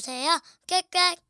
주세요. 꽥꽥.